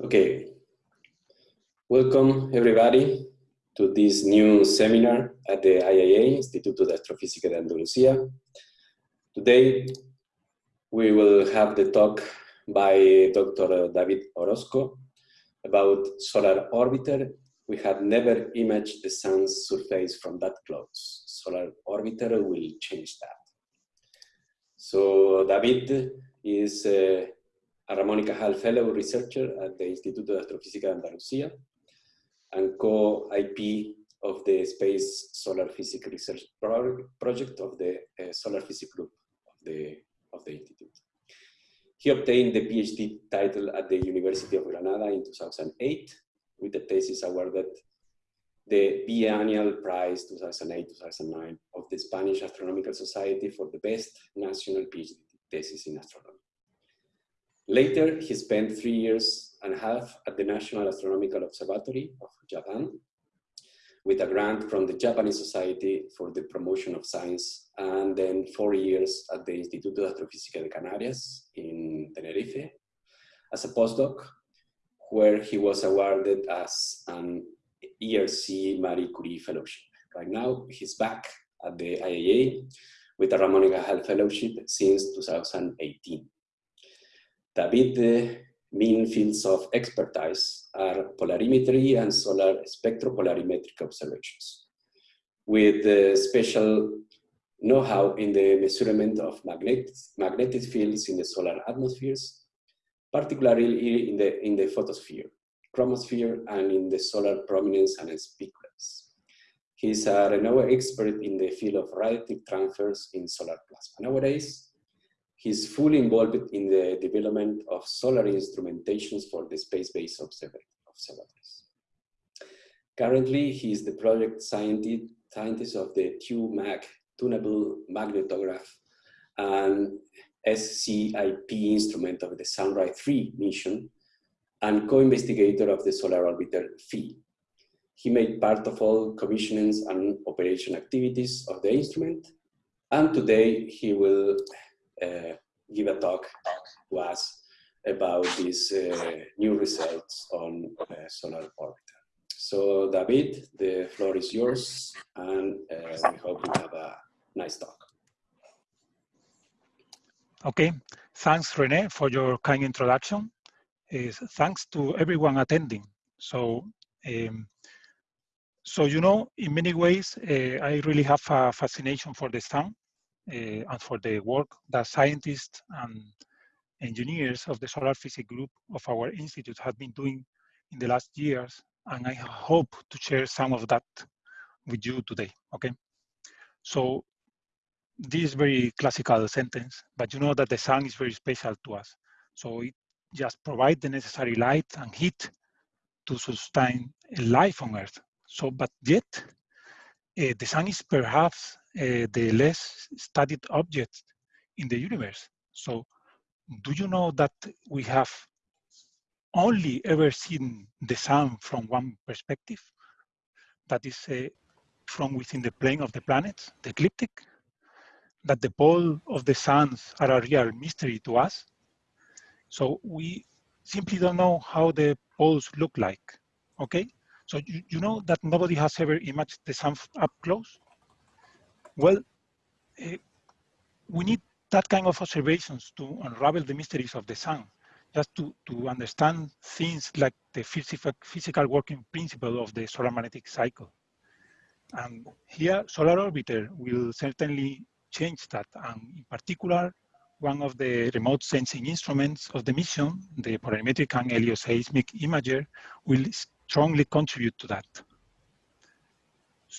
Okay. Welcome everybody to this new seminar at the IAA, Instituto de Astrofísica de Andalucía. Today we will have the talk by Dr. David Orozco about solar orbiter. We have never imaged the sun's surface from that close. Solar orbiter will change that. So David is uh, Ramón y Cajal Fellow Researcher at the Instituto de Astrofísica de Andalucía and co-IP of the Space Solar Physics Research Project of the uh, Solar Physics Group of the, of the Institute. He obtained the PhD title at the University of Granada in 2008 with the thesis awarded the biennial prize 2008-2009 of the Spanish Astronomical Society for the best national PhD thesis in astronomy. Later, he spent three years and a half at the National Astronomical Observatory of Japan with a grant from the Japanese Society for the Promotion of Science, and then four years at the Instituto de Astrofísica de Canarias in Tenerife as a postdoc, where he was awarded as an ERC Marie Curie Fellowship. Right now, he's back at the IAA with a Ramón y Cajal Fellowship since 2018. David main fields of expertise are polarimetry and solar spectropolarimetric observations, with special know-how in the measurement of magnet, magnetic fields in the solar atmospheres, particularly in the, in the photosphere, chromosphere, and in the solar prominence and spiculates. He's a renowned expert in the field of radiative transfers in solar plasma. Nowadays, He's fully involved in the development of solar instrumentations for the space-based observatories. Currently, he is the project scientist of the TUMAG tunable magnetograph and SCIP instrument of the Sunrise 3 mission and co-investigator of the Solar Orbiter PHI. He made part of all commissionings and operation activities of the instrument, and today he will give a talk to us about these uh, new results on uh, solar orbiter. So David, the floor is yours, and we hope you have a nice talk. Okay, thanks Rene for your kind introduction. Uh, thanks to everyone attending. So, um, so you know, in many ways, uh, I really have a fascination for the sun uh, and for the work that scientists and engineers of the solar physics group of our institute have been doing in the last years. And I hope to share some of that with you today, okay? So this very classical sentence, but you know that the sun is very special to us. So it just provides the necessary light and heat to sustain life on Earth. So, but yet, uh, the sun is perhaps uh, the less studied object in the universe. So do you know that we have only ever seen the sun from one perspective? That is uh, from within the plane of the planets, the ecliptic? That the pole of the suns are a real mystery to us? So we simply don't know how the poles look like, okay? So you, you know that nobody has ever imaged the sun up close? Well, uh, we need that kind of observations to unravel the mysteries of the sun, just to, to understand things like the physical, physical working principle of the solar magnetic cycle. And here, Solar Orbiter will certainly change that. And in particular, one of the remote sensing instruments of the mission, the polarimetric and helioseismic imager, will strongly contribute to that.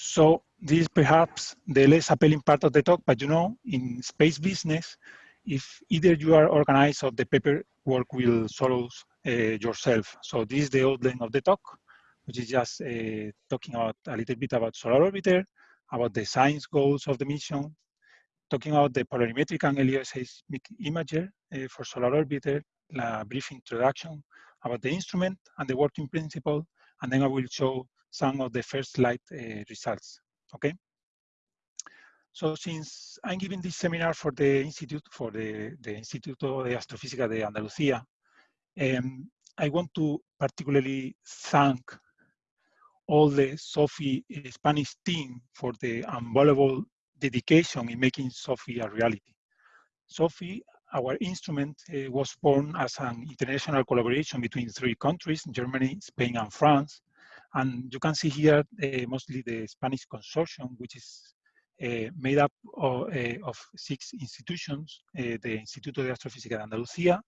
So this is perhaps the less appealing part of the talk, but you know, in space business, if either you are organized or the paperwork will solve uh, yourself. So this is the outline of the talk, which is just uh, talking about a little bit about Solar Orbiter, about the science goals of the mission, talking about the polarimetric and helioseismic imager uh, for Solar Orbiter, a brief introduction about the instrument and the working principle, and then I will show some of the first slide uh, results, okay? So since I'm giving this seminar for the Institute, for the, the Instituto de Astrofísica de Andalucía, um, I want to particularly thank all the SO/PHI Spanish team for the unbelievable dedication in making SO/PHI a reality. SO/PHI, our instrument, uh, was born as an international collaboration between three countries, Germany, Spain, and France. And you can see here uh, mostly the Spanish consortium, which is uh, made up of, uh, of six institutions, uh, the Instituto de Astrofísica de Andalucía,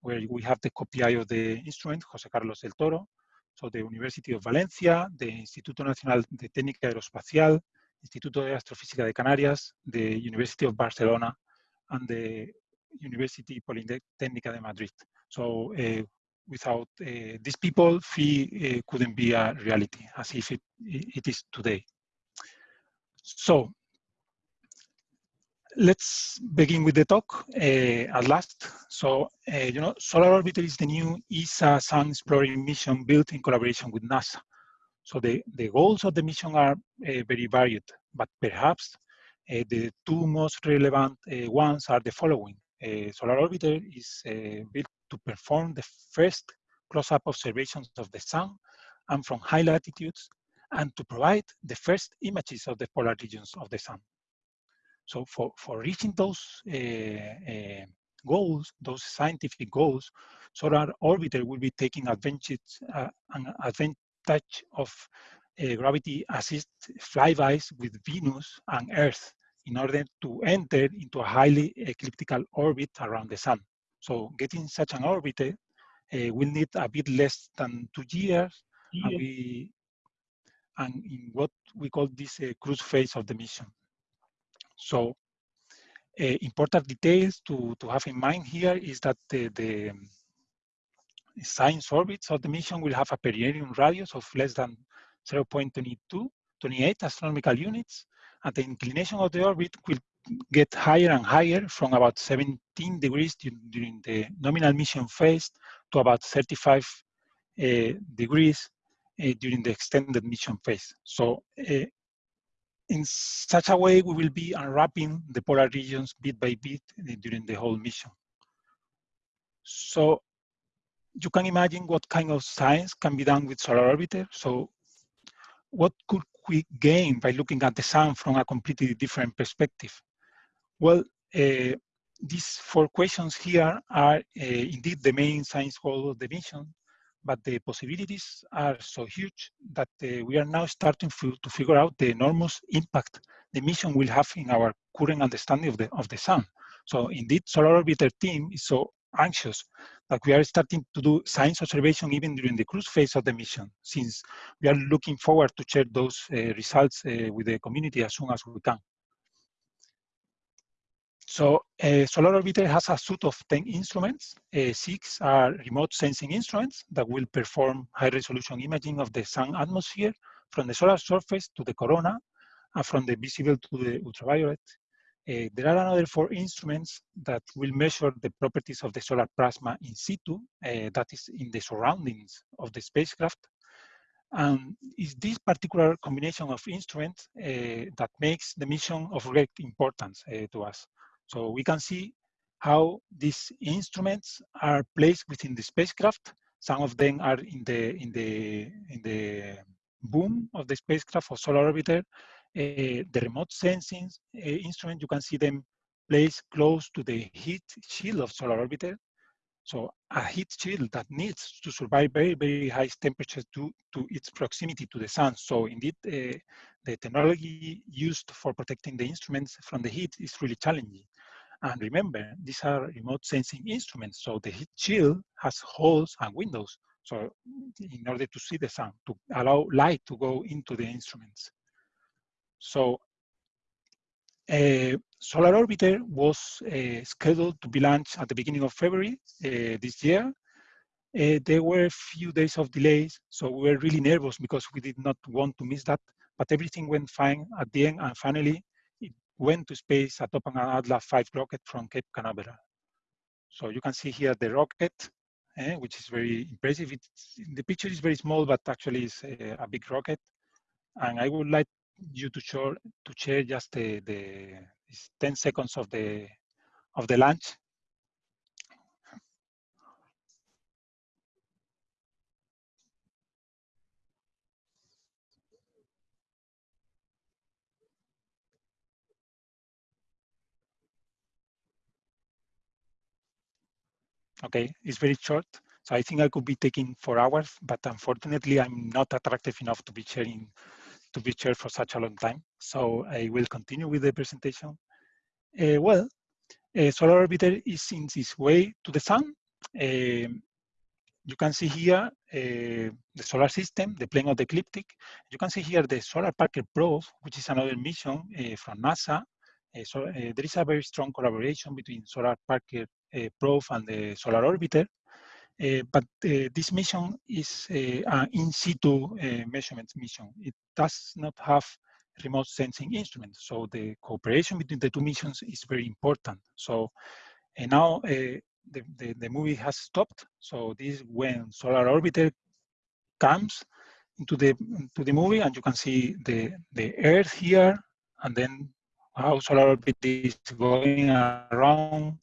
where we have the co-PI of the instrument, José Carlos del Toro, so the University of Valencia, the Instituto Nacional de Técnica Aeroespacial, Instituto de Astrofísica de Canarias, the University of Barcelona, and the University Polytechnica de Madrid. So without uh, these people, PHI uh, couldn't be a reality as if it, it is today. So let's begin with the talk uh, at last. So, uh, you know, Solar Orbiter is the new ESA Sun Exploring mission built in collaboration with NASA. So the, the goals of the mission are uh, very varied, but perhaps the two most relevant ones are the following. Solar Orbiter is built to perform the first close-up observations of the sun and from high latitudes and to provide the first images of the polar regions of the sun. So for, for reaching those uh, uh, goals, those scientific goals, Solar Orbiter will be taking advantage, uh, advantage of uh, gravity assist flybys with Venus and Earth in order to enter into a highly ecliptical orbit around the sun. So getting such an orbit uh, will need a bit less than two years, yeah. and, we, and in what we call this uh, cruise phase of the mission. So uh, important details to, to have in mind here is that the, the science orbits of the mission will have a perihelion radius of less than 0.22, 28 astronomical units, and the inclination of the orbit will get higher and higher from about 17 degrees during the nominal mission phase to about 35 uh, degrees uh, during the extended mission phase. So uh, in such a way, we will be unwrapping the polar regions bit by bit during the whole mission. So you can imagine what kind of science can be done with Solar Orbiter. So what could we gain by looking at the sun from a completely different perspective? Well, uh, these four questions here are uh, indeed the main science goal of the mission but the possibilities are so huge that uh, we are now starting to figure out the enormous impact the mission will have in our current understanding of the, of the sun. So indeed, Solar Orbiter team is so anxious that we are starting to do science observation even during the cruise phase of the mission, since we are looking forward to share those uh, results uh, with the community as soon as we can. So uh, Solar Orbiter has a suite of 10 instruments. Uh, six are remote sensing instruments that will perform high resolution imaging of the sun atmosphere from the solar surface to the corona and from the visible to the ultraviolet. Uh, there are another four instruments that will measure the properties of the solar plasma in situ, that is in the surroundings of the spacecraft. And it's this particular combination of instruments that makes the mission of great importance to us. So we can see how these instruments are placed within the spacecraft. Some of them are in the in the in the boom of the spacecraft or solar orbiter. Uh, the remote sensing uh, instrument, you can see them placed close to the heat shield of solar orbiter. So a heat shield that needs to survive very, very high temperatures due to its proximity to the sun. So indeed, uh, the technology used for protecting the instruments from the heat is really challenging. And remember, these are remote sensing instruments, so the heat shield has holes and windows. So in order to see the sun, to allow light to go into the instruments. So uh, Solar Orbiter was uh, scheduled to be launched at the beginning of February uh, this year. There were a few days of delays, so we were really nervous because we did not want to miss that, but everything went fine at the end, and finally, went to space atop an Atlas 5 rocket from Cape Canaveral. So you can see here the rocket, eh, which is very impressive. It's, the picture is very small, but actually it's a, a, big rocket. And I would like you to show to share just the, the 10 seconds of the of the launch. Okay, it's very short. So I think I could be taking four hours, but unfortunately I'm not attractive enough to be sharing to be shared for such a long time. So I will continue with the presentation. Uh, well, a solar orbiter is in its way to the sun. Uh, you can see here the solar system, the plane of the ecliptic. You can see here the Solar Parker Probe, which is another mission from NASA. Uh, so there is a very strong collaboration between Solar Parker Probe and the Solar Orbiter. Uh, but uh, this mission is uh, an in situ measurement mission. It does not have remote sensing instruments. So the cooperation between the two missions is very important. So and now the, the, the, movie has stopped. So this is when Solar Orbiter comes into the into the movie and you can see the, the Earth here and then how Solar Orbiter is going around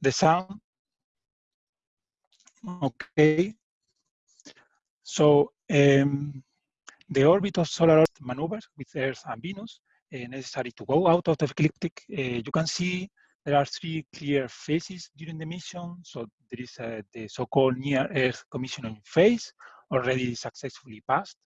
the sun Okay. So um, the orbit of solar Earth maneuvers with Earth and Venus uh, necessary to go out of the ecliptic. Uh, you can see there are three clear phases during the mission. So there is uh, the so-called near Earth commissioning phase, already successfully passed,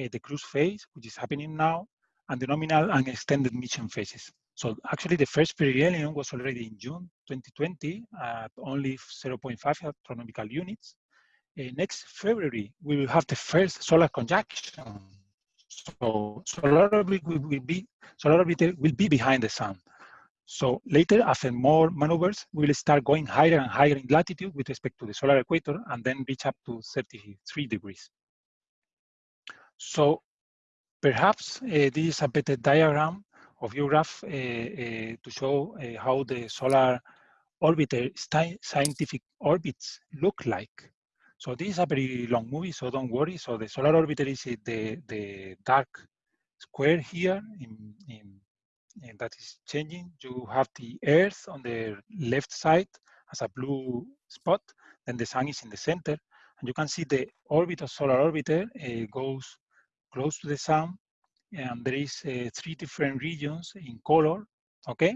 uh, the cruise phase, which is happening now, and the nominal and extended mission phases. So actually the first perihelion was already in June 2020 at only 0.5 astronomical units. Uh, next February, we will have the first solar conjunction. So solar orbit will, will be solar orbit will be behind the sun. So later, after more maneuvers, we will start going higher and higher in latitude with respect to the solar equator and then reach up to 33 degrees. So perhaps uh, this is a better diagram of view graph uh, uh, to show how the solar orbiter scientific orbits look like. So this is a very long movie, so don't worry. So the solar orbiter is the, the dark square here in, in, in that is changing. You have the Earth on the left side as a blue spot, then the sun is in the center. And you can see the orbit of solar orbiter uh, goes close to the sun and there is uh, three different regions in color, okay?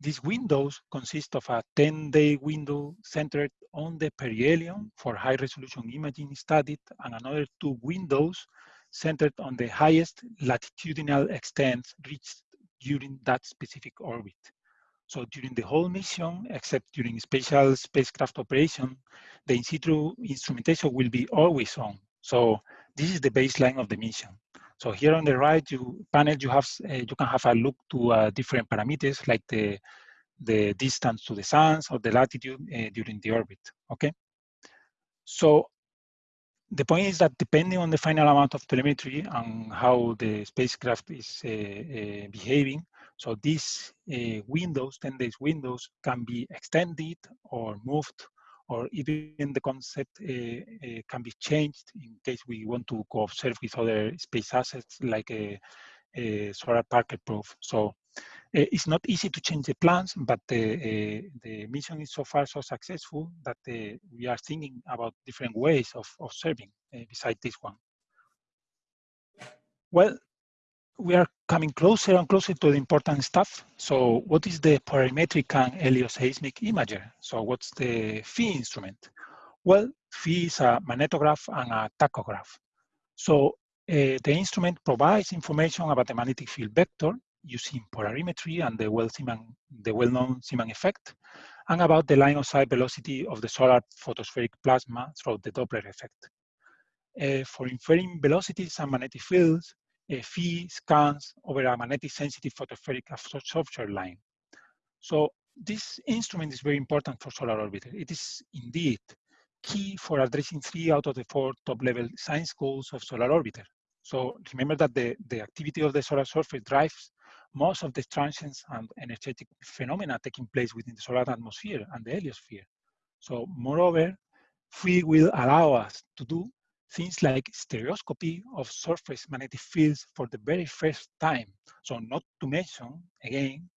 These windows consist of a 10-day window centered on the perihelion for high-resolution imaging studied and another two windows centered on the highest latitudinal extents reached during that specific orbit. So during the whole mission, except during special spacecraft operation, the in situ instrumentation will be always on. So this is the baseline of the mission. So here on the right you panel, you have uh, you can have a look to uh, different parameters like the the distance to the sun or the latitude uh, during the orbit. Okay. So the point is that depending on the final amount of telemetry and how the spacecraft is uh, behaving, so these windows, 10 days windows, can be extended or moved or even the concept uh, uh, can be changed in case we want to co-observe with other space assets like a, a solar Parker probe. So uh, it's not easy to change the plans, but the, the mission is so far so successful that we are thinking about different ways of observing besides this one. Well, we are coming closer and closer to the important stuff. So what is the polarimetric and helioseismic imager? So what's the PHI instrument? Well, PHI is a magnetograph and a tachograph. So uh, the instrument provides information about the magnetic field vector using polarimetry and the well-known well Zeeman effect, and about the line of sight velocity of the solar photospheric plasma through the Doppler effect. Uh, for inferring velocities and magnetic fields, a PHI scans over a magnetic sensitive photospheric absorption line. So this instrument is very important for solar orbiter. It is indeed key for addressing three out of the four top level science goals of solar orbiter. So remember that the, the activity of the solar surface drives most of the transients and energetic phenomena taking place within the solar atmosphere and the heliosphere. So moreover, PHI will allow us to do things like stereoscopy of surface magnetic fields for the very first time. So not to mention, again,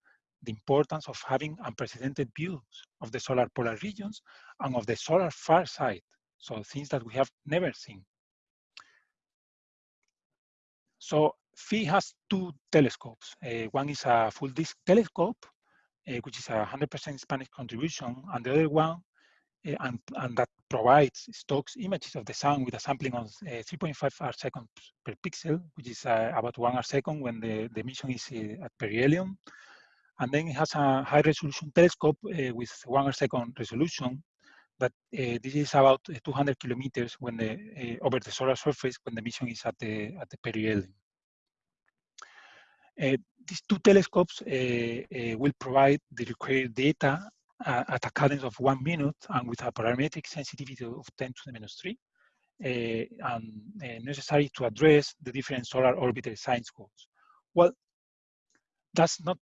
the importance of having unprecedented views of the solar polar regions and of the solar far side. So things that we have never seen. So PHI has two telescopes. Uh, one is a full disk telescope, which is a 100% Spanish contribution, and the other one, Eh, and, and that provides Stokes images of the sun with a sampling of eh, 3.5 arc seconds per pixel, which is uh, about one arc second when the, the mission is eh, at perihelion. And then it has a high resolution telescope with one arc second resolution but uh, this is about 200 kilometers when the uh, over the solar surface when the mission is at the at the perihelion. Uh, these two telescopes will provide the required data at a cadence of one minute and with a polarimetric sensitivity of 10 to the minus 3 and necessary to address the different solar orbiter science goals. Well, that's not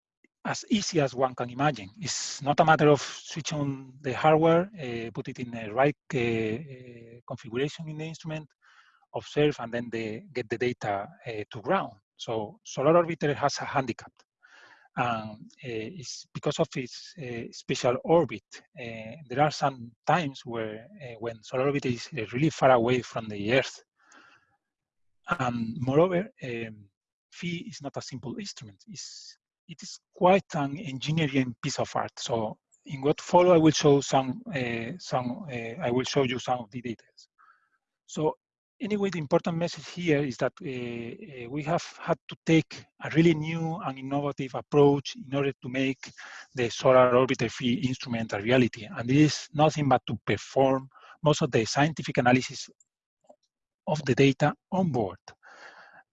as easy as one can imagine. It's not a matter of switch on the hardware, uh, put it in the right uh, uh configuration in the instrument, observe, and then the, get the data uh, to ground. So Solar Orbiter has a handicap. And uh, it's because of its special orbit. there are some times where when Solar Orbiter is really far away from the Earth. And moreover, um, PHI is not a simple instrument. It's it is quite an engineering piece of art. So in what follow, I will show some, uh, some uh, I will show you some of the details. So anyway, the important message here is that uh, we have had to take a really new and innovative approach in order to make the Solar Orbiter PHI instrument a reality. And this is nothing but to perform most of the scientific analysis of the data on board.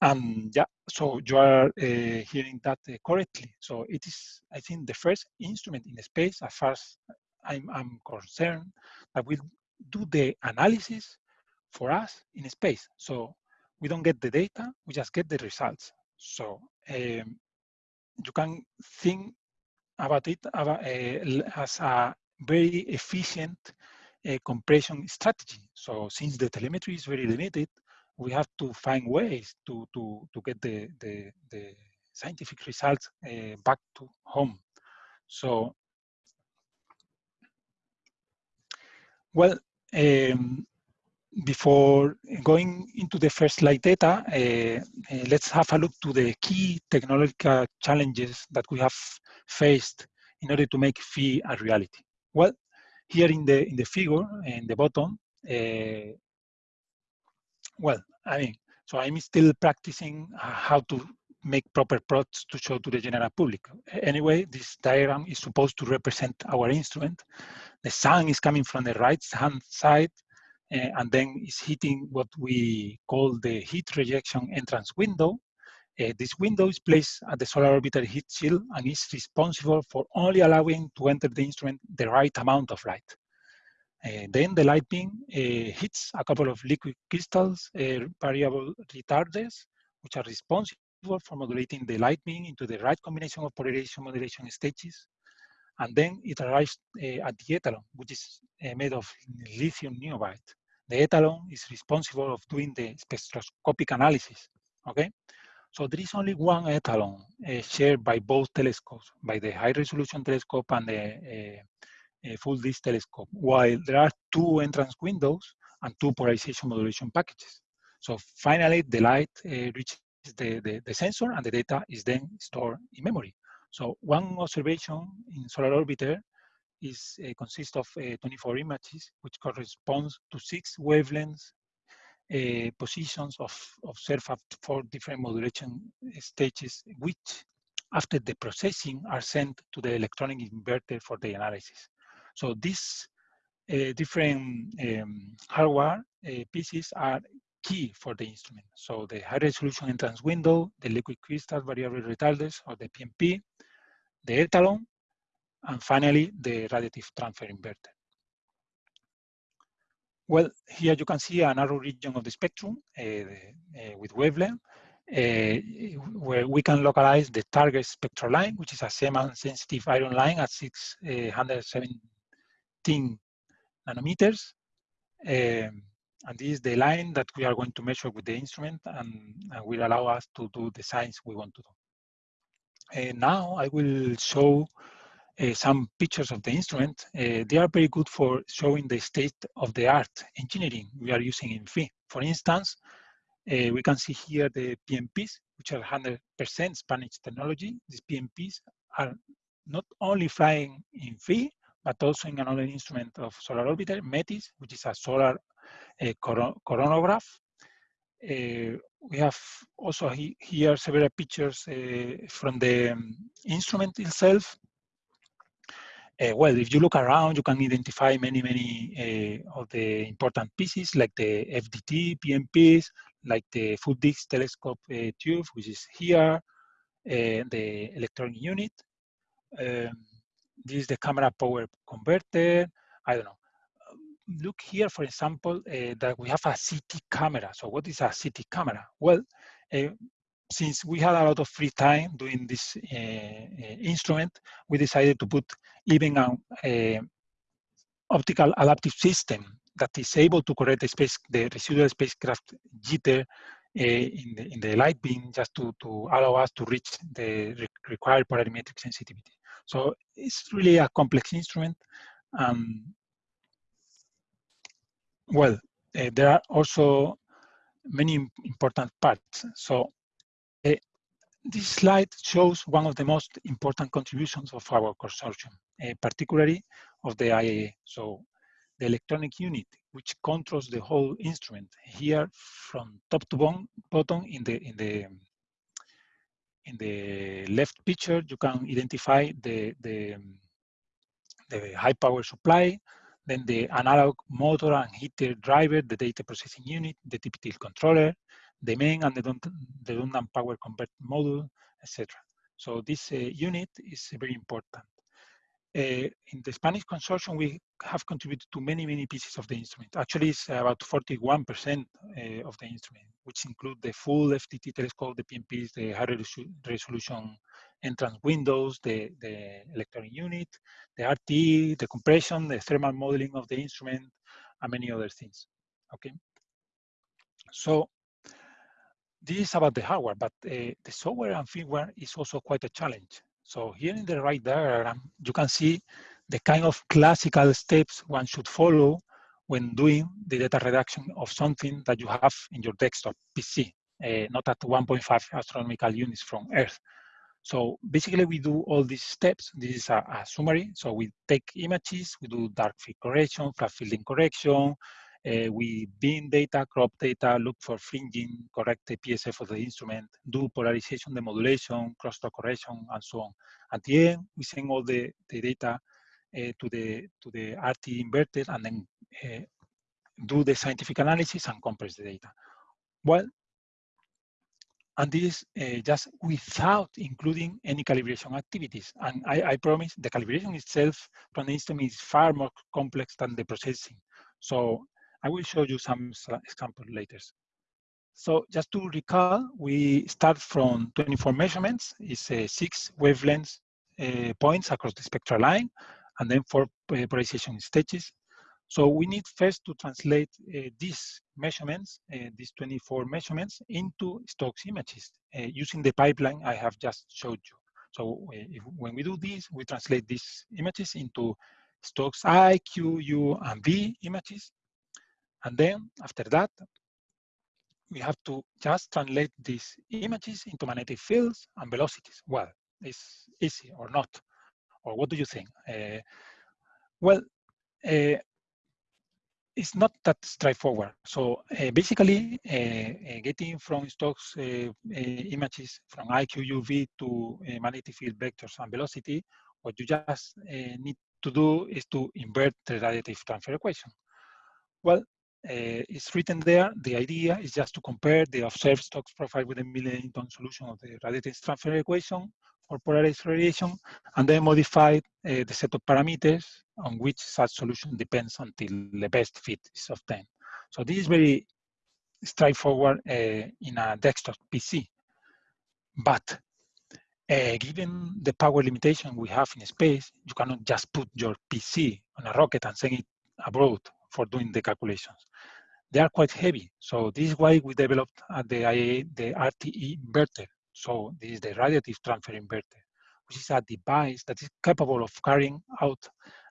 And yeah, so you are uh, hearing that correctly. So it is, I think, the first instrument in space, as far as I'm, I'm concerned, that will do the analysis for us in space. So we don't get the data, we just get the results. So um, you can think about it about, uh, as a very efficient uh, compression strategy. So since the telemetry is very limited, we have to find ways to, to, to get the, the, the scientific results uh, back to home. So, well, um, before going into the first slide data, uh, uh, let's have a look to the key technological challenges that we have faced in order to make PHI a reality. Well, here in the in the figure in the bottom, uh, well, I mean, so I'm still practicing how to make proper plots to show to the general public. Anyway, this diagram is supposed to represent our instrument. The sun is coming from the right hand side uh, and then it's hitting what we call the heat rejection entrance window. Uh, this window is placed at the solar orbiter heat shield and is responsible for only allowing to enter the instrument the right amount of light. Uh, then the light beam uh, hits a couple of liquid crystals, uh, variable retarders, which are responsible for modulating the light beam into the right combination of polarization modulation stages. And then it arrives at the etalon, which is made of lithium niobate. The etalon is responsible of doing the spectroscopic analysis, okay? So there is only one etalon uh, shared by both telescopes, by the high resolution telescope and the uh, a full disk telescope, while there are two entrance windows and two polarization modulation packages. So finally, the light reaches the, the, the, sensor and the data is then stored in memory. So one observation in solar orbiter is uh, consists of uh, 24 images, which corresponds to six wavelengths uh, positions of observed at four different modulation stages, which after the processing are sent to the electronic inverter for the analysis. So these uh, different um, hardware pieces are key for the instrument. So the high resolution entrance window, the liquid crystal variable retarders or the PMP, the etalon, and finally the radiative transfer inverter. Well, here you can see a narrow region of the spectrum uh, uh, with wavelength, uh, where we can localize the target spectral line, which is a Zeeman-sensitive iron line at 670 15 nanometers. Um, and this is the line that we are going to measure with the instrument and, and will allow us to do the science we want to do. And now I will show uh, some pictures of the instrument. Uh, they are very good for showing the state of the art engineering we are using in PHI. For instance, uh, we can see here the PMPs, which are 100% Spanish technology. These PMPs are not only flying in Phi, but also in another instrument of solar orbiter, METIS, which is a solar uh, coronagraph. Uh, we have also he, here several pictures uh, from the um, instrument itself. Uh, well, if you look around, you can identify many, many uh, of the important pieces like the FDT, PMPs, like the full disc telescope uh, tube, which is here, uh, the electronic unit. Um, this is the camera power converter. I don't know. Look here, for example, uh, that we have a CT camera. So what is a CT camera? Well, uh, since we had a lot of free time doing this uh, instrument, we decided to put even a, optical adaptive system that is able to correct the, space, the residual spacecraft jitter in, the, in the light beam just to, to allow us to reach the re required polarimetric sensitivity. So it's really a complex instrument. Um, well, uh, there are also many important parts. So this slide shows one of the most important contributions of our consortium, uh, particularly of the IAA. So the electronic unit, which controls the whole instrument. Here, from top to bottom in the in the in the left picture, you can identify the the, the high power supply, then the analog motor and heater driver, the data processing unit, the TPTL controller, the main and the redundant power convert module, etc. So this uh, unit is very important. Uh, in the Spanish consortium, we have contributed to many, many pieces of the instrument. Actually, it's about 41% uh, of the instrument, which include the full FDT telescope, the PMPs, the high resolution entrance windows, the, the electronic unit, the RT, the compression, the thermal modeling of the instrument, and many other things, okay? So this is about the hardware, but uh, the software and firmware is also quite a challenge. So here in the right diagram, you can see the kind of classical steps one should follow when doing the data reduction of something that you have in your desktop PC, uh, not at 1.5 astronomical units from Earth. So basically we do all these steps. This is a, a summary. So we take images, we do dark field correction, flat fielding correction, uh, we bin data, crop data, look for fringing, correct the PSF of the instrument, do polarization demodulation, crosstalk correction, and so on. At the end, we send all the, the data uh, to the to the RT inverted and then uh, do the scientific analysis and compress the data. Well, and this uh, just without including any calibration activities. And I, I, promise the calibration itself from the instrument is far more complex than the processing. So I will show you some examples later. So just to recall, we start from 24 measurements. It's uh, six wavelengths uh, points across the spectral line, and then four uh, polarization stages. So we need first to translate uh, these measurements, these 24 measurements, into Stokes images using the pipeline I have just showed you. So if, when we do this, we translate these images into Stokes I, Q, U, and V images. And then after that, we have to just translate these images into magnetic fields and velocities. Well, it's easy or not? Or what do you think? Uh, well, uh, it's not that straightforward. So uh, basically, getting from Stokes images from IQUV to magnetic field vectors and velocity, what you just need to do is to invert the radiative transfer equation. Well, uh, it's written there. The idea is just to compare the observed Stokes profile with the Milne-Eddington solution of the radiative transfer equation for polarized radiation, and then modify uh, the set of parameters on which such solution depends until the best fit is obtained. So this is very straightforward uh, in a desktop PC. But uh, given the power limitation we have in space, you cannot just put your PC on a rocket and send it abroad for doing the calculations. They are quite heavy. So this is why we developed at the IAA the RTE inverter. So this is the radiative transfer inverter, which is a device that is capable of carrying out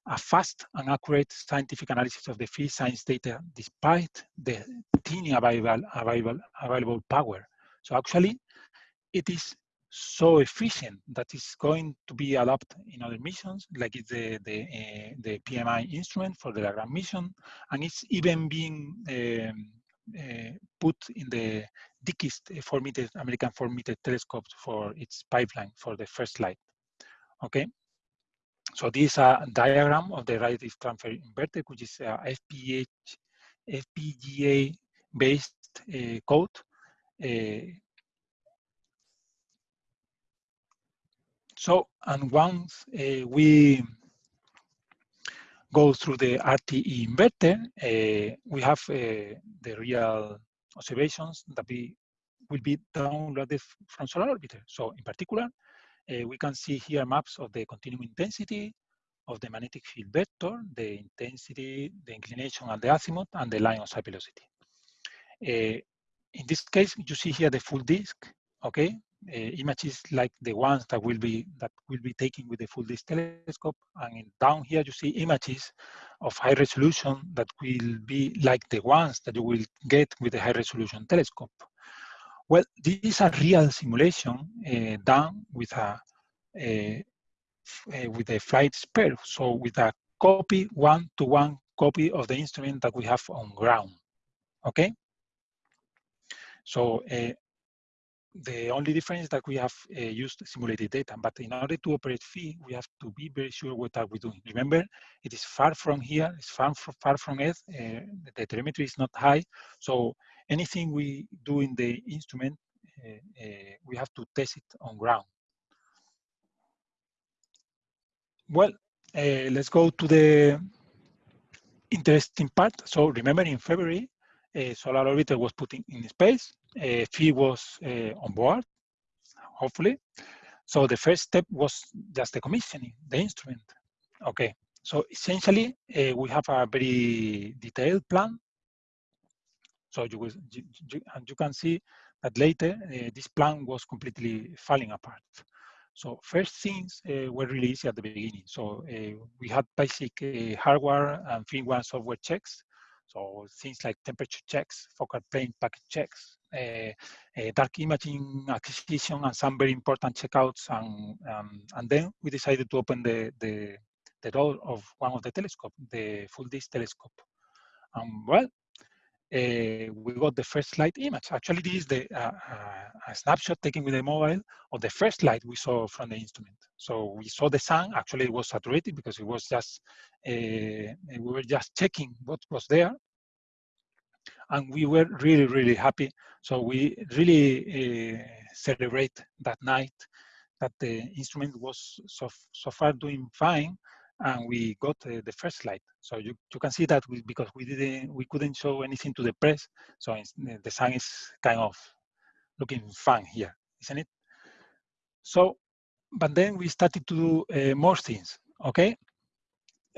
a fast and accurate scientific analysis of the free science data despite the teeny available, available, available power. So actually, it is so efficient that it's going to be adopted in other missions, like it's the the, uh, the PMI instrument for the Lagrange mission, and it's even being um, uh, put in the DKIST 4 meter American 4 meter telescope for its pipeline for the first light. Okay, so this is a diagram of the radiative transfer inverter, which is a FPH, FPGA based uh, code. Uh, so, and once uh, we go through the RTE inverter, uh, we have uh, the real observations that we will be downloaded from Solar Orbiter. So in particular, we can see here maps of the continuum intensity, of the magnetic field vector, the intensity, the inclination, and the azimuth, and the line of sight velocity. In this case, you see here the full disk, okay? Uh, images like the ones that will be that will be taken with the full disk telescope, and down here you see images of high resolution that will be like the ones that you will get with the high resolution telescope. Well, this is a real simulation uh, done with a, a uh, with a flight spare, so with a copy, one-to-one -one copy of the instrument that we have on ground, okay? So uh, the only difference is that we have uh, used simulated data, but in order to operate PHI, we have to be very sure what are we doing. Remember, it is far from here, it's far, far from Earth, uh, the telemetry is not high, so anything we do in the instrument, uh, uh we have to test it on ground. Well, uh, let's go to the interesting part. So remember in February, uh, Solar Orbiter was put in, in space. Uh, Phi was uh, on board, hopefully. So the first step was just the commissioning, the instrument. Okay, so essentially uh, we have a very detailed plan. So you, will, you, you, and you can see that later uh, this plan was completely falling apart. So first things uh, were really easy at the beginning. So uh, we had basic hardware and firmware software checks. So things like temperature checks, focal plane packet checks, dark imaging acquisition, and some very important checkouts. And um, and then we decided to open the, the the door of one of the telescope, the full disk telescope. And well, uh, we got the first light image. Actually, this is the uh, uh, a snapshot taken with a mobile of the first light we saw from the instrument. So we saw the sun. Actually, it was saturated because it was just we were just checking what was there, and we were really really happy. So we really uh, celebrate that night that the instrument was so so far doing fine and we got uh, the first light. So you, you can see that we, because we didn't, we couldn't show anything to the press. So the sun is kind of looking fun here, isn't it? So, but then we started to do uh, more things, okay?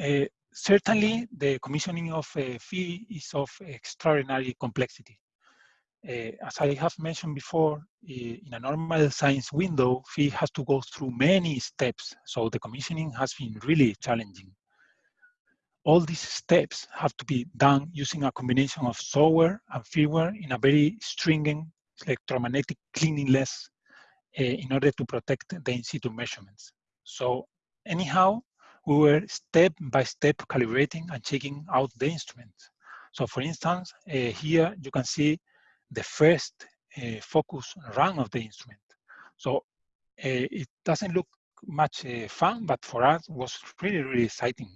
Uh, certainly the commissioning of uh, Phi is of extraordinary complexity. Uh, as I have mentioned before, in a normal science window, PHI has to go through many steps, so the commissioning has been really challenging. All these steps have to be done using a combination of software and firmware in a very stringent electromagnetic cleanliness uh, in order to protect the in situ measurements. So anyhow, we were step by step calibrating and checking out the instrument. So for instance, uh, here you can see the first uh, focus run of the instrument. So uh, it doesn't look much uh, fun, but for us was really, really exciting.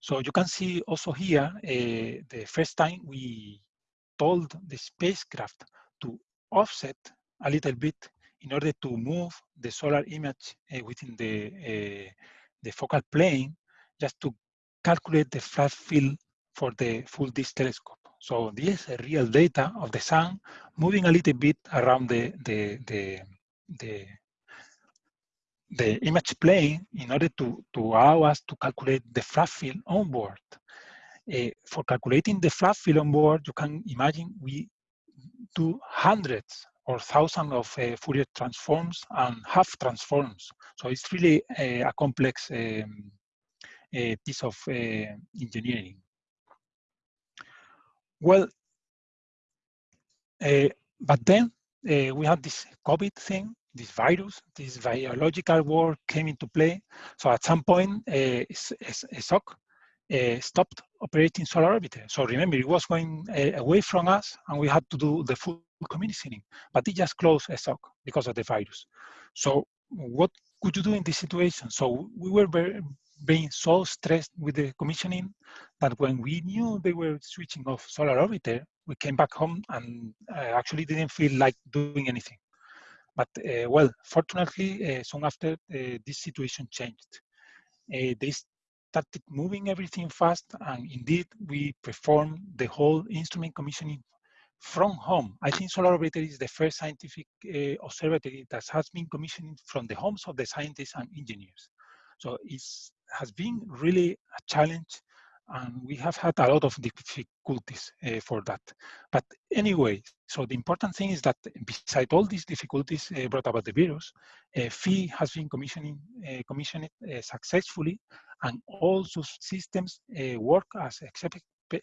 So you can see also here, the first time we told the spacecraft to offset a little bit in order to move the solar image uh, within the, uh, the focal plane just to calculate the flat field for the full disk telescope. So this is real data of the sun moving a little bit around the, the, the, the, the image plane in order to, to allow us to calculate the flat field on board. Uh, for calculating the flat field on board, you can imagine we do hundreds or thousands of uh, Fourier transforms and Hough transforms. So it's really a, a complex um, a piece of uh, engineering. Well, uh, but then we had this COVID thing, this virus, this biological war came into play. So at some point, ESOC uh, stopped operating Solar Orbiter. So remember, it was going uh, away from us and we had to do the full commissioning, but it just closed a ESOC because of the virus. So what could you do in this situation? So we were very, being so stressed with the commissioning that when we knew they were switching off Solar Orbiter, we came back home and uh, actually didn't feel like doing anything. But uh, well, fortunately, uh, soon after, uh, this situation changed. Uh, they started moving everything fast and indeed we performed the whole instrument commissioning from home. I think Solar Orbiter is the first scientific uh, observatory that has been commissioned from the homes of the scientists and engineers. So it has been really a challenge and we have had a lot of difficulties uh, for that. But anyway, so the important thing is that beside all these difficulties uh, brought about the virus, uh, PHI has been commissioning, uh, commissioned uh, successfully and all systems uh, work as,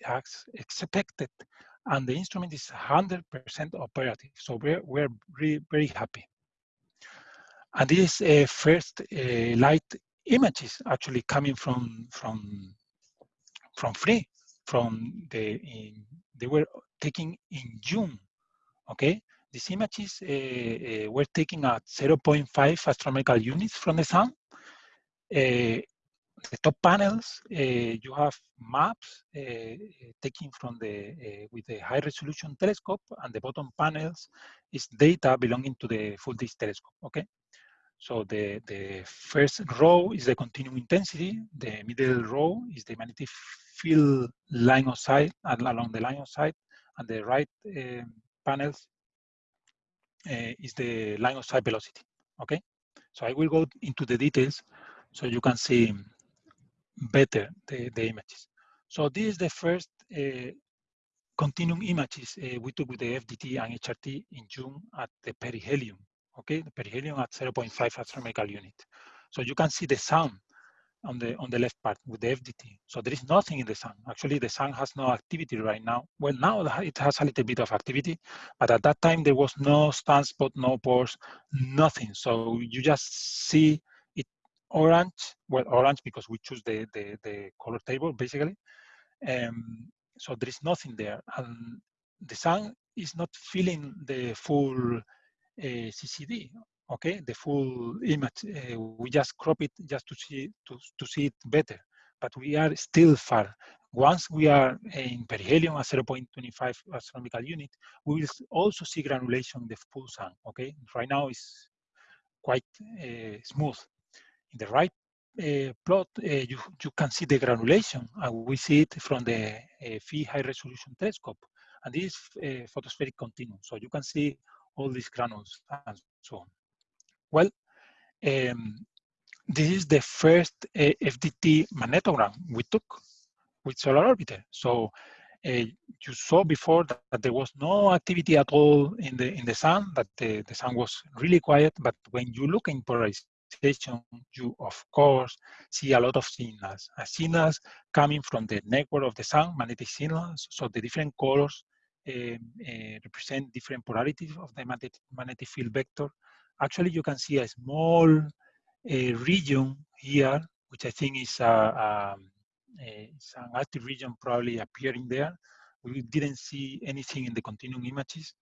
as expected and the instrument is 100% operative. So we're, we're really very happy. And this uh, first uh, light images actually coming from from from free from the in, they were taken in June. Okay, these images uh, uh, were taken at 0.5 astronomical units from the sun. Uh, the top panels, uh, you have maps uh, taken from the with the high resolution telescope, and the bottom panels is data belonging to the full disk telescope. Okay, so the, the first row is the continuum intensity, the middle row is the magnetic field line of sight along the line of sight, and the right uh, panels uh, is the line of sight velocity, okay? So I will go into the details so you can see better the, the images. So this is the first uh, continuum images uh, we took with the FDT and HRT in June at the perihelion okay, the perihelion at 0.5 astronomical unit. So you can see the sun on the on the left part with the FDT. So there is nothing in the sun. Actually, the sun has no activity right now. Well, now it has a little bit of activity, but at that time there was no sunspot, no pores, nothing. So you just see orange. Well, orange because we choose the the, the color table basically. Um, so there is nothing there, and the sun is not filling the full CCD, okay, the full image. Uh, we just crop it just to see to, to see it better, but we are still far. Once we are in perihelion at 0.25 astronomical unit, we will also see granulation in the full sun. Okay, right now it's quite uh, smooth. In the right uh, plot, uh, you, you can see the granulation, and we see it from the uh, PHI high resolution telescope. And this is photospheric continuum. So you can see all these granules and so on. Well, um, this is the first FDT magnetogram we took with Solar Orbiter. So you saw before that, that, there was no activity at all in the in the sun, that the, the sun was really quiet. But when you look in polarization, you of course see a lot of signals. Uh, signals coming from the network of the sun, magnetic signals. So the different colors uh, represent different polarities of the magnetic, field vector. Actually, you can see a small uh, region here, which I think is a, a, it's an active region probably appearing there. We didn't see anything in the continuum images.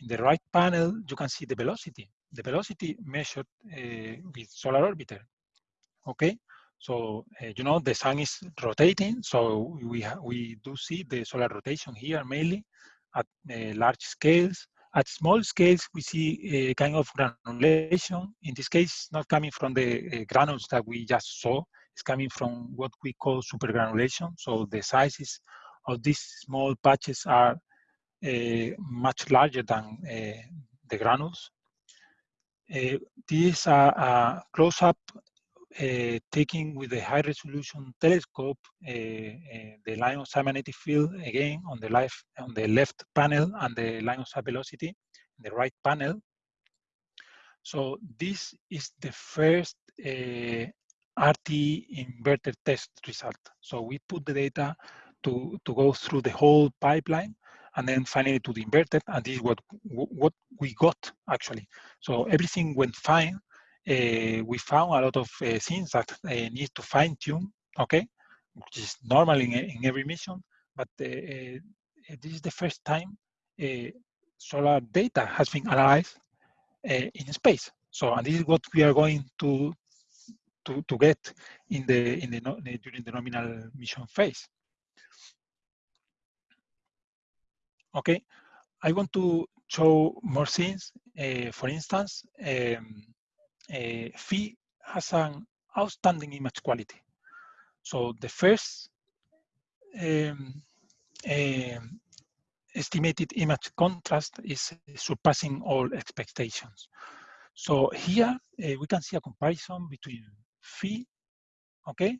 In the right panel, you can see the velocity. The velocity measured uh, with solar orbiter. Okay, so, uh, you know, the sun is rotating, so we, we do see the solar rotation here mainly at uh, large scales. At small scales, we see a kind of granulation. In this case, not coming from the uh, granules that we just saw. It's coming from what we call supergranulation. So the sizes of these small patches are much larger than the granules. Uh, are a, close-up uh, taking with the high resolution telescope uh, uh, the line of magnetic field again on the left on the left panel and the line of velocity in the right panel. So this is the first RT inverter test result. So we put the data to, to go through the whole pipeline and then finally to the inverted, and this is what what we got actually. So everything went fine. Uh, we found a lot of uh, things that uh, need to fine tune, okay, which is normal in, in every mission, but this is the first time solar data has been analyzed in space. So, and this is what we are going to to, to get in the in the during the nominal mission phase. Okay, I want to show more things. Uh, for instance, um, uh, Phi has an outstanding image quality. So the first um, um, estimated image contrast is surpassing all expectations. So here uh, we can see a comparison between Phi, okay,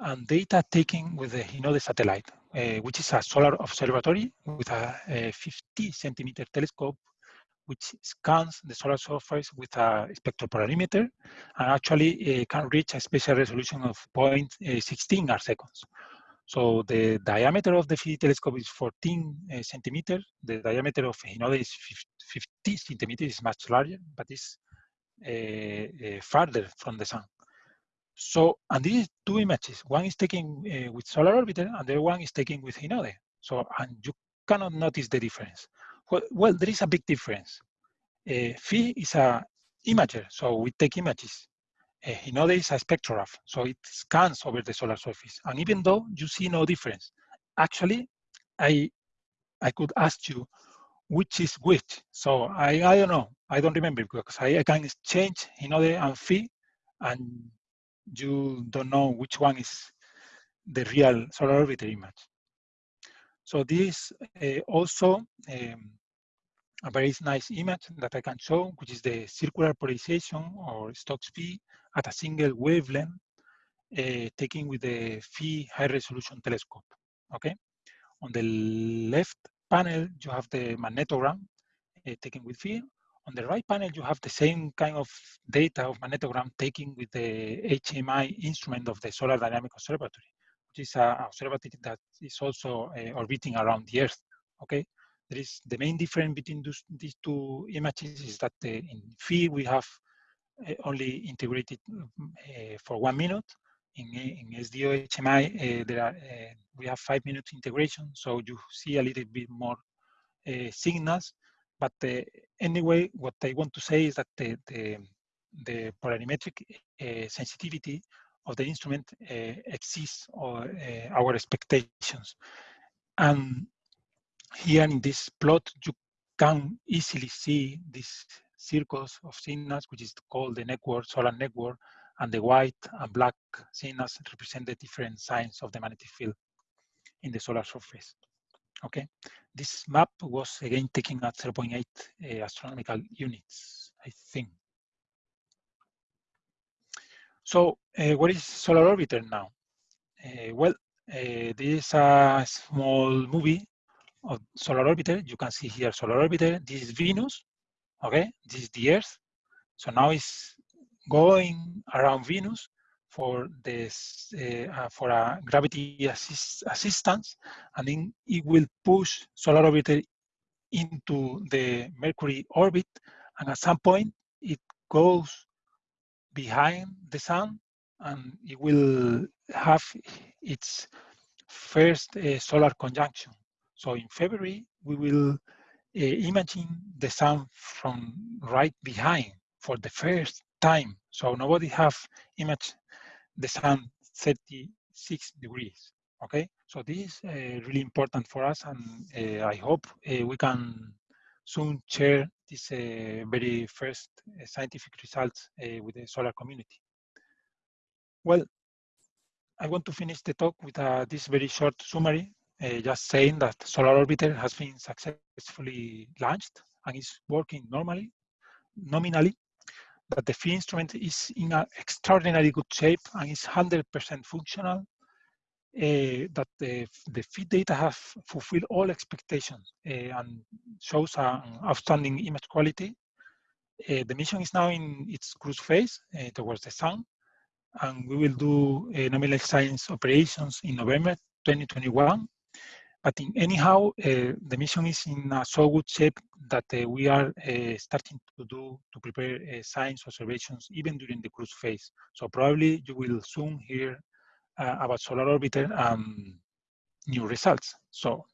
and data taken with the Hinode satellite, uh, which is a solar observatory with a, a 50 centimeter telescope, which scans the solar surface with a spectropolarimeter and actually uh, can reach a spatial resolution of uh, 0.16 arc seconds. So the diameter of the Phi telescope is 14 uh, centimeters. The diameter of Hinode is 50 centimeters, is much larger, but uh, uh, farther from the sun. So, and these two images, one is taken uh, with solar orbiter and the other one is taken with Hinode. So, and you cannot notice the difference. Well, well there is a big difference. Uh, Phi is a imager, so we take images. Uh, Hinode is a spectrograph, so it scans over the solar surface. And even though you see no difference, actually, I, I could ask you which is which. So I, I don't know, I don't remember because I, I can exchange Hinode and Phi and you don't know which one is the real solar orbiter image. So this uh, also um, a very nice image that I can show, which is the circular polarization or Stokes V at a single wavelength uh, taken with the Phi high resolution telescope, okay? On the left panel, you have the magnetogram uh, taken with Phi. On the right panel, you have the same kind of data of magnetogram taken with the HMI instrument of the Solar Dynamic Observatory, which is an observatory that is also uh, orbiting around the Earth. Okay, there is the main difference between those, these two images is that uh, in Phi we have uh, only integrated for one minute. In, in SDO HMI, there are we have five minutes integration, so you see a little bit more signals but uh, anyway, what I want to say is that the, the, the polarimetric uh, sensitivity of the instrument uh, exceeds our, our expectations. And here in this plot, you can easily see these circles of signals, which is called the network, solar network, and the white and black signals represent the different signs of the magnetic field in the solar surface. Okay, this map was again taken at 0.8 uh, astronomical units, I think. So uh, what is Solar Orbiter now? Uh, well, this is a small movie of Solar Orbiter. You can see here Solar Orbiter. This is Venus, okay? This is the Earth. So now it's going around Venus for this uh, uh, for a gravity assist assistance, and then it will push solar orbiter into the Mercury orbit, and at some point it goes behind the sun, and it will have its first uh, solar conjunction. So in February we will uh, imagine the sun from right behind for the first time. So nobody have imaged the sun 36 degrees. Okay, so this is uh, really important for us, and uh, I hope uh, we can soon share this uh, very first uh, scientific results uh, with the solar community. Well, I want to finish the talk with this very short summary, just saying that Solar Orbiter has been successfully launched and is working normally, nominally that the Phi instrument is in an extraordinarily good shape and is 100% functional, uh, that the, the Phi data have fulfilled all expectations uh, and shows an outstanding image quality. Uh, the mission is now in its cruise phase towards the sun, and we will do nominal science operations in November 2021. But in anyhow, uh, the mission is in so good shape that uh, we are uh, starting to do, to prepare science observations even during the cruise phase. So probably you will soon hear about Solar Orbiter um, new results. So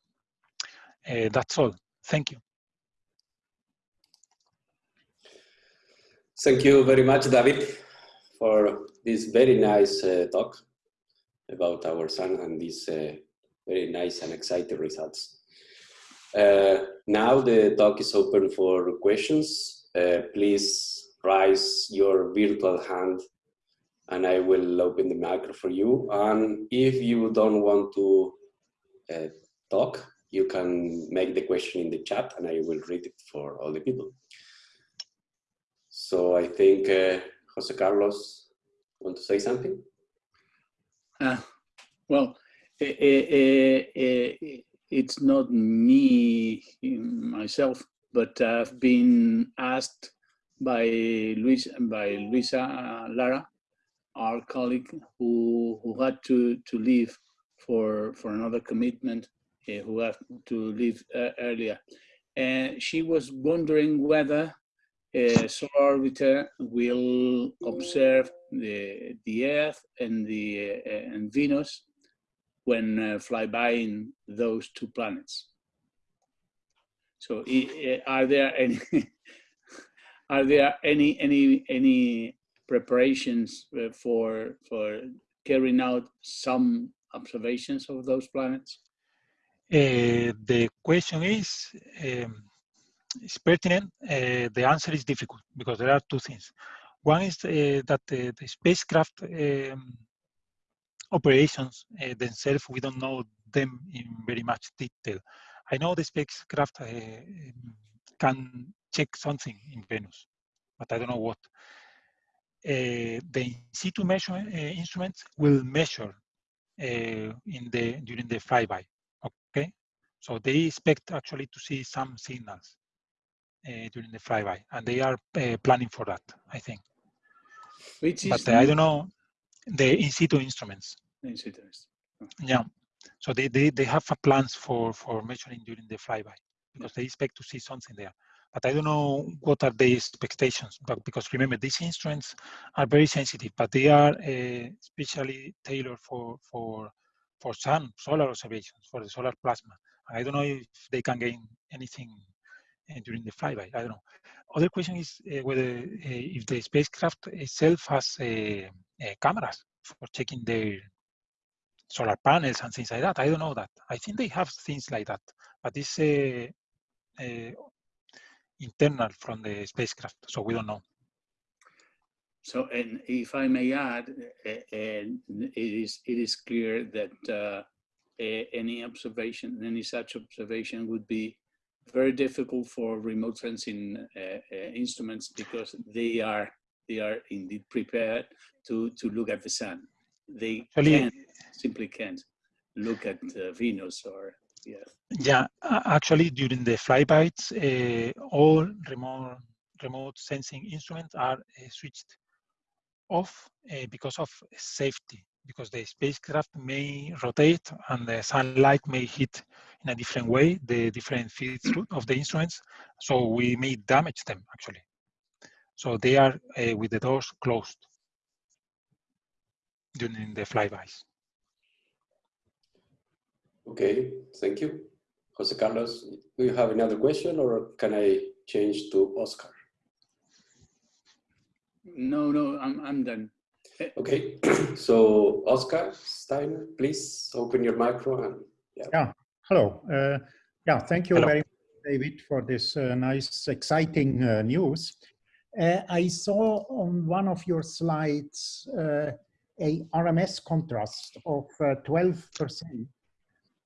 that's all. Thank you. Thank you very much, David, for this very nice uh, talk about our sun and this uh, very nice and exciting results. Uh, now the talk is open for questions. Uh, please raise your virtual hand and I will open the micro for you. And if you don't want to uh, talk, you can make the question in the chat and I will read it for all the people. So I think uh, Jose Carlos want to say something? Uh, well, Eh, eh, eh, it's not me myself, but I've been asked by Luis by Luisa Lara, our colleague who who had to to leave for for another commitment, uh, who had to leave uh, earlier, and she was wondering whether a solar orbiter will observe the the Earth and the and Venus when uh, flybying those two planets. So are there any are there any any any preparations uh, for for carrying out some observations of those planets? Uh, the question is um, is pertinent. Uh, the answer is difficult because there are two things. One is uh, that the spacecraft um, operations uh, themselves, we don't know them in very much detail. I know the spacecraft uh, can check something in Venus, but I don't know what. Uh, the in situ measurement uh, instruments will measure uh, in the during the flyby. Okay, so they expect actually to see some signals uh, during the flyby, and they are planning for that. I think. Which is but I don't know the in situ instruments. In situ. Yeah. So they, they, they have plans for, for measuring during the flyby because they expect to see something there. But I don't know what are the expectations. But because remember, these instruments are very sensitive, but they are uh, especially tailored for for for sun solar observations for the solar plasma. I don't know if they can gain anything uh, during the flyby. I don't know. Other question is uh, whether uh, if the spacecraft itself has cameras for checking their solar panels and things like that. I don't know that. I think they have things like that, but it's uh, uh, internal from the spacecraft, so we don't know. So, and if I may add, uh, it is it is clear that any observation, any such observation, would be very difficult for remote sensing uh, uh, instruments because they are they are indeed prepared to to look at the sun. They Actually, can simply can't look at uh, Venus or yeah. Yeah, actually, during the flybys, uh, all remote remote sensing instruments are uh, switched off uh, because of safety. Because the spacecraft may rotate and the sunlight may hit in a different way the different fields of the instruments, so we may damage them actually. So they are uh, with the doors closed during the flybys. Okay, thank you. Jose Carlos, do you have another question or can I change to Oscar? No, no, I'm, I'm done. Okay, so Oscar Steiner, please open your micro and yeah. Yeah, hello. Uh, yeah, thank you hello. very much, David, for this uh, nice, exciting uh, news. Uh, I saw on one of your slides uh, a RMS contrast of 12%. Uh,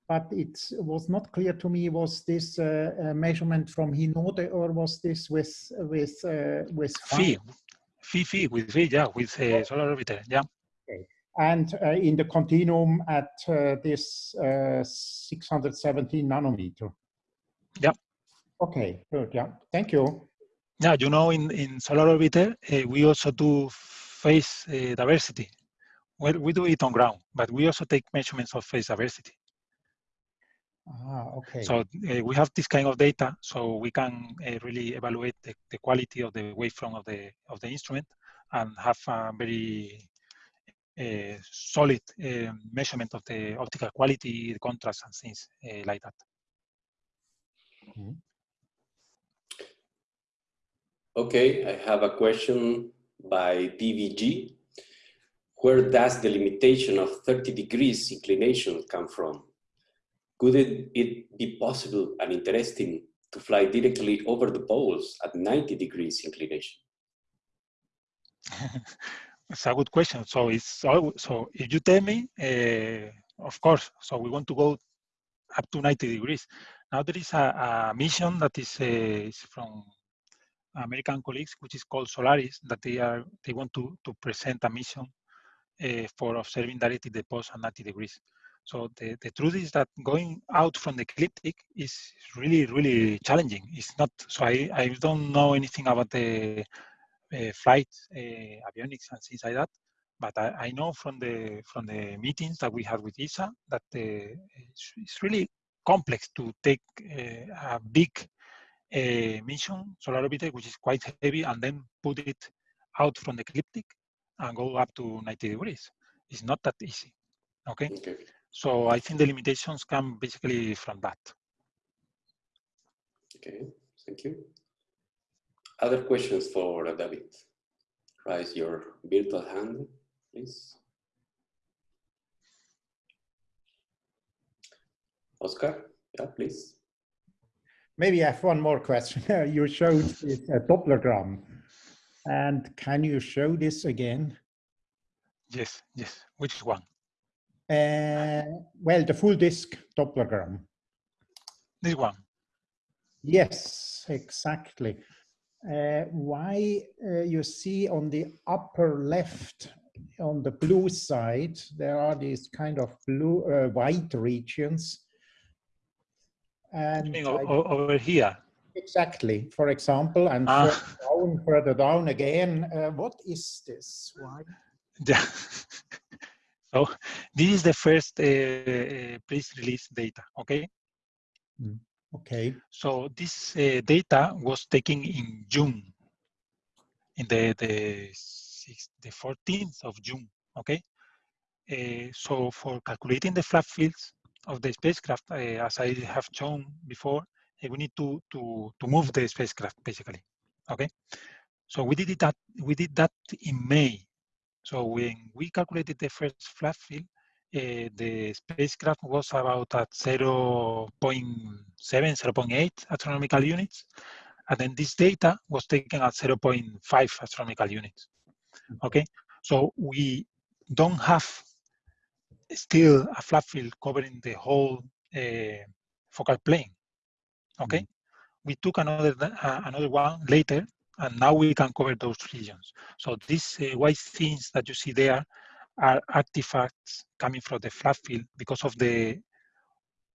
but it was not clear to me was this uh, measurement from Hinode or was this with with uh, with Phi. Phi? Phi with Phi yeah with solar orbiter yeah. Okay. and uh, in the continuum at uh, this uh, 617 nanometer. Yeah. Okay good yeah. Thank you yeah you know in in solar orbiter we also do phase diversity well we do it on ground but we also take measurements of phase diversity Ah, okay. So uh, we have this kind of data, so we can uh, really evaluate the, the, quality of the waveform of the of the instrument and have a very uh, solid measurement of the optical quality, the contrast, and things like that. Mm -hmm. Okay, I have a question by DVG. Where does the limitation of 30 degrees inclination come from? Could it, it be possible and interesting to fly directly over the poles at 90 degrees inclination? it's a good question. So it's so if you tell me, uh, of course. So we want to go up to 90 degrees. Now there is a, a mission that is, uh, from American colleagues, which is called Solaris, that they are they want to to present a mission uh, for observing directly the poles at 90 degrees. So the, the truth is that going out from the ecliptic is really, really challenging. It's not, so I, I don't know anything about the uh, flight uh, avionics and things like that, but I, I, know from the from the meetings that we had with ESA that it's, it's, really complex to take a big uh, mission, solar orbiter, which is quite heavy, and then put it out from the ecliptic and go up to 90 degrees. It's not that easy. Okay. okay. So I think the limitations come basically from that. Okay, thank you. Other questions for David? Raise your virtual hand, please. Oscar, yeah, please. Maybe I have one more question. you showed this uh, Dopplergram. And can you show this again? Yes, yes. Which one? Uh, well, the full disk Dopplergram. This one. Yes, exactly. Uh, why uh, you see on the upper left, on the blue side, there are these kind of blue, uh, white regions. And over here. Exactly. For example, and ah. further down, further down again. Uh, what is this? Why? Yeah. So this is the first uh, uh, press release data, okay? Mm, okay. So this uh, data was taken in June, in the the, the 14th of June, okay? Uh, so for calculating the flat fields of the spacecraft, uh, as I have shown before, uh, we need to to to move the spacecraft basically, okay? So we did that we did that in May so when we calculated the first flat field, uh, the spacecraft was about at 0 0.7, 0 0.8 astronomical units. And then this data was taken at 0 0.5 astronomical units. Mm-hmm. Okay, so we don't have still a flat field covering the whole uh, focal plane. Okay, mm -hmm. we took another uh, another one later and now we can cover those regions. So these uh, white things that you see there are artifacts coming from the flat field because of the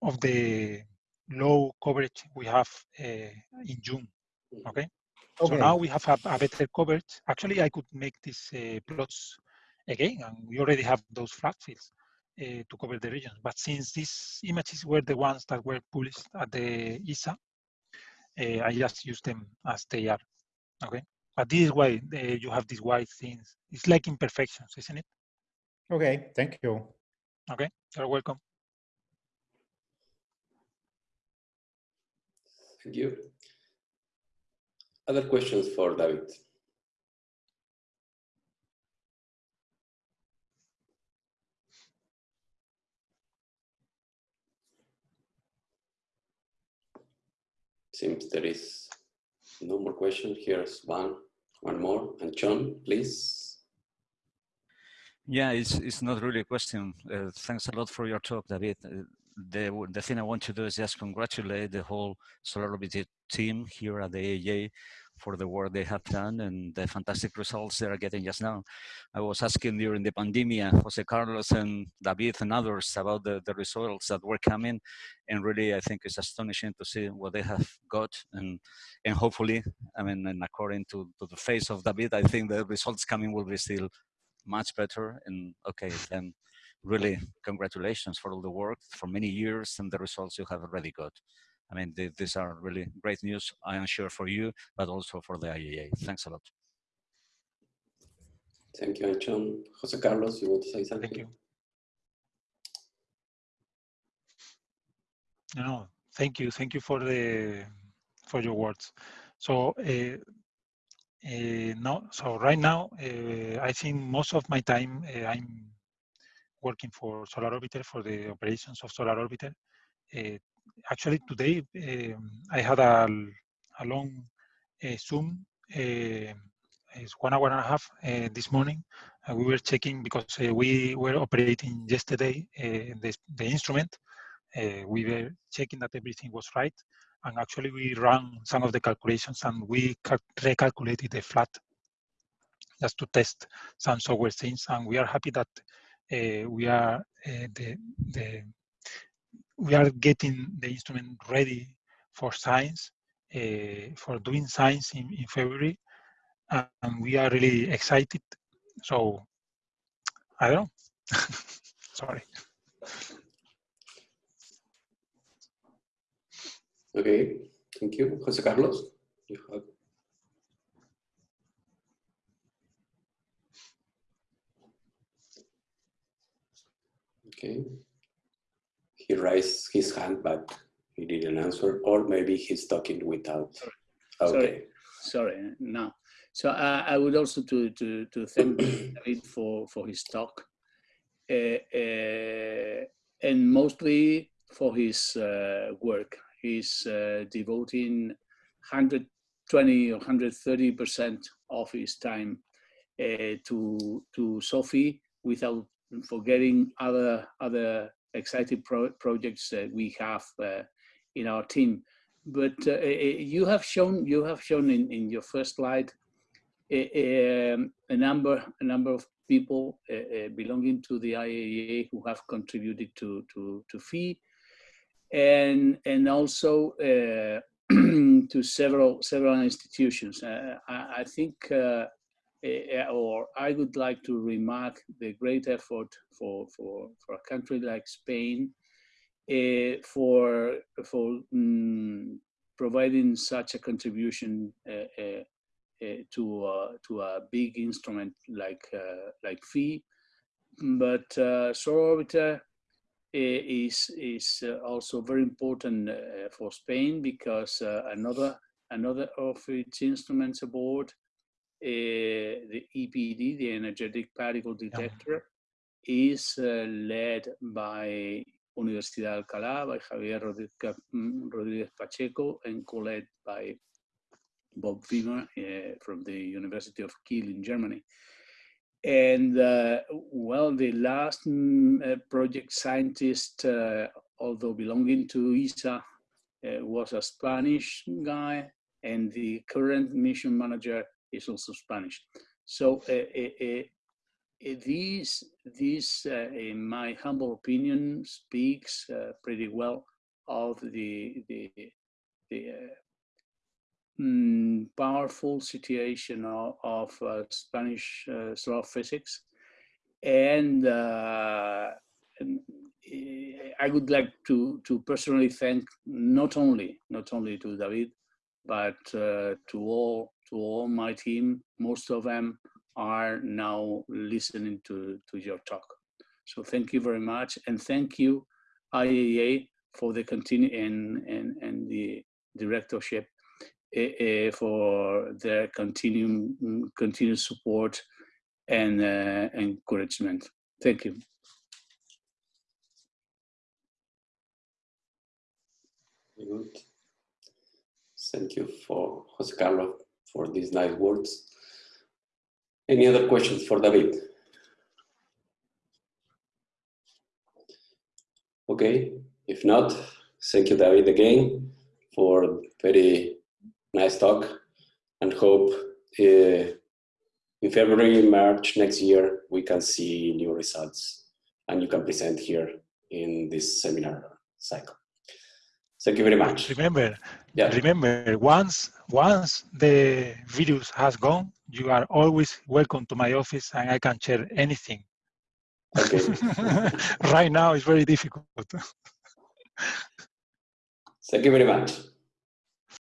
of the low coverage we have uh, in June. Okay? okay? So now we have a, a, better coverage. Actually, I could make these uh, plots again, and we already have those flat fields uh, to cover the regions. But since these images were the ones that were published at the ESA, uh, I just use them as they are. Okay, but this is why uh, you have these white things. It's like imperfections, isn't it? Okay, thank you. Okay, you're welcome. Thank you. Other questions for David? Seems there is no more questions. Here's one, one more. And John, please. Yeah, it's, it's not really a question. Uh, thanks a lot for your talk, David. Uh, the, the thing I want to do is just congratulate the whole Solar Orbiter team here at the IAA for the work they have done and the fantastic results they are getting just now. I was asking during the pandemic, uh, Jose Carlos and David and others about the, the results that were coming. And really, I think it's astonishing to see what they have got. And, and hopefully, I mean, and according to, to the face of David, I think the results coming will be still much better. And okay, then really congratulations for all the work for many years and the results you have already got. I mean, th these are really great news, I am sure for you, but also for the IAA. Thanks a lot. Thank you, Antxon. Jose Carlos, you want to say something? Thank you. No, thank you. Thank you for the for your words. So uh, uh, no, so right now, uh, I think most of my time I'm working for Solar Orbiter for the operations of Solar Orbiter. Actually, today um, I had a, a long Zoom it's one hour and a half uh, this morning. Uh, we were checking because uh, we were operating yesterday the, the instrument. we were checking that everything was right and actually we ran some of the calculations and we recalculated the flat just to test some software things and we are happy that uh, we are uh, the, the we are getting the instrument ready for science uh, for doing science in, in February and we are really excited so I don't know sorry Okay, thank you. Jose Carlos, you have. Okay. He raised his hand, but he didn't answer, or maybe he's talking without. Okay. Sorry, sorry. No. So uh, I would also to to to thank David for for his talk, uh, uh, and mostly for his uh, work he's uh, devoting 120 or 130 percent of his time uh, to to SO/PHI without forgetting other other exciting pro projects that we have uh, in our team. But uh, you have shown you have shown in, in your first slide a, um, a number a number of people uh, belonging to the IAA who have contributed to to to PHI and and also uh, to several several institutions. Uh, I, I, think, uh, eh, or I would like to remark the great effort for for for a country like Spain uh, for for um, providing such a contribution uh, uh, to to a big instrument like like PHI. But uh, Solar Orbiter is is uh, also very important uh, for Spain because uh, another another of its instruments aboard, the EPD, the energetic particle detector, yeah. is led by Universidad de Alcalá by Javier Rodríguez Pacheco and co-led by Bob Wimmer uh, from the University of Kiel in Germany. And uh, well, the last mm, uh, project scientist, uh, although belonging to ESA, uh, was a Spanish guy, and the current mission manager is also Spanish. So uh, uh, this, this in my humble opinion, speaks pretty well of the, the, the mm, powerful situation of, of uh, Spanish uh, solar physics. And, uh, and, I would like to, to personally thank not only, not only to David, but uh, to all to all my team. Most of them are now listening to, to your talk. So thank you very much. And thank you, IAA, for the continue and, and, and the directorship uh, for their continued continued support and uh, encouragement. Thank you. Good. Thank you for Jose Carlos for these nice words. Any other questions for David? Okay, if not, thank you, David, again for very nice talk and hope uh, in February, March next year, we can see new results and you can present here in this seminar cycle. Thank you very much. Remember, yeah. remember, once once the virus has gone, you are always welcome to my office and I can share anything Okay. right now, it's very difficult. Thank you very much.